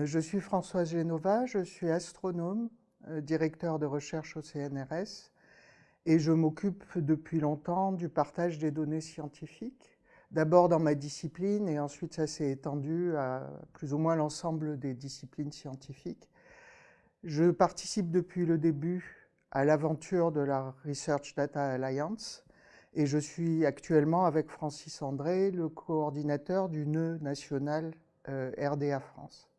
Euh, je suis Françoise Génova, je suis astronome, euh, directeur de recherche au CNRS, et je m'occupe depuis longtemps du partage des données scientifiques, d'abord dans ma discipline, et ensuite ça s'est étendu à plus ou moins l'ensemble des disciplines scientifiques. Je participe depuis le début à l'aventure de la Research Data Alliance, et je suis actuellement avec Francis André, le coordinateur du nœud national euh, RDA France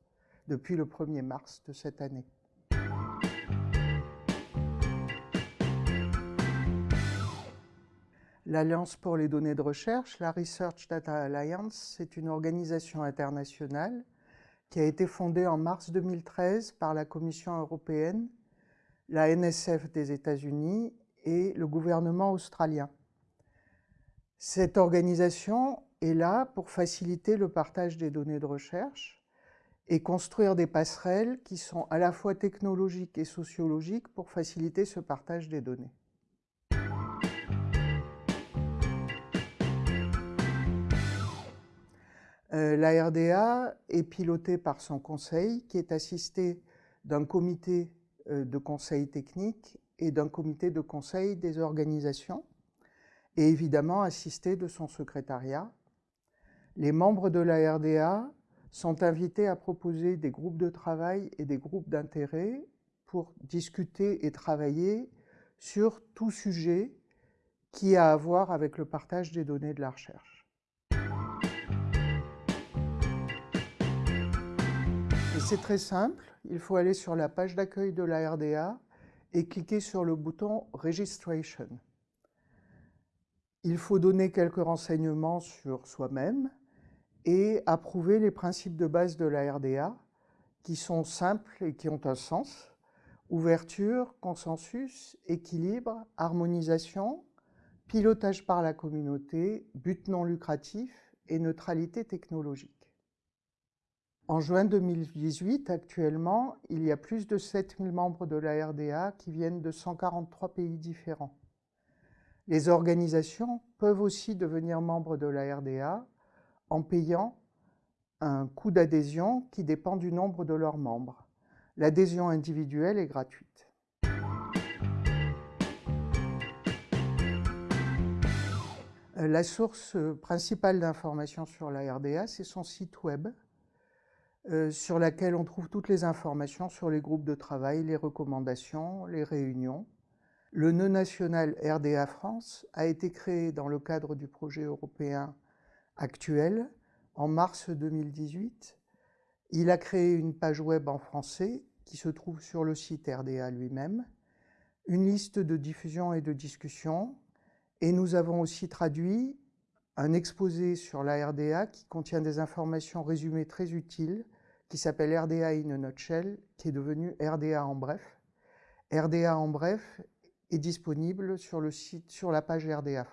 depuis le 1er mars de cette année. L'Alliance pour les données de recherche, la Research Data Alliance, c'est une organisation internationale qui a été fondée en mars 2013 par la Commission européenne, la NSF des États-Unis et le gouvernement australien. Cette organisation est là pour faciliter le partage des données de recherche, et construire des passerelles qui sont à la fois technologiques et sociologiques pour faciliter ce partage des données. Euh, la RDA est pilotée par son conseil qui est assisté d'un comité euh, de conseil technique et d'un comité de conseil des organisations et évidemment assisté de son secrétariat. Les membres de la RDA sont invités à proposer des groupes de travail et des groupes d'intérêt pour discuter et travailler sur tout sujet qui a à voir avec le partage des données de la recherche. c'est très simple, il faut aller sur la page d'accueil de la RDA et cliquer sur le bouton « Registration ». Il faut donner quelques renseignements sur soi-même, et approuver les principes de base de la RDA qui sont simples et qui ont un sens. Ouverture, consensus, équilibre, harmonisation, pilotage par la communauté, but non lucratif et neutralité technologique. En juin 2018, actuellement, il y a plus de 7000 membres de la RDA qui viennent de 143 pays différents. Les organisations peuvent aussi devenir membres de la RDA en payant un coût d'adhésion qui dépend du nombre de leurs membres. L'adhésion individuelle est gratuite. Euh, la source principale d'information sur la RDA, c'est son site web, euh, sur laquelle on trouve toutes les informations sur les groupes de travail, les recommandations, les réunions. Le nœud national RDA France a été créé dans le cadre du projet européen actuel, en mars 2018, il a créé une page web en français qui se trouve sur le site RDA lui-même, une liste de diffusion et de discussion, et nous avons aussi traduit un exposé sur la RDA qui contient des informations résumées très utiles, qui s'appelle RDA in a nutshell, qui est devenu RDA en bref. RDA en bref est disponible sur, le site, sur la page RDA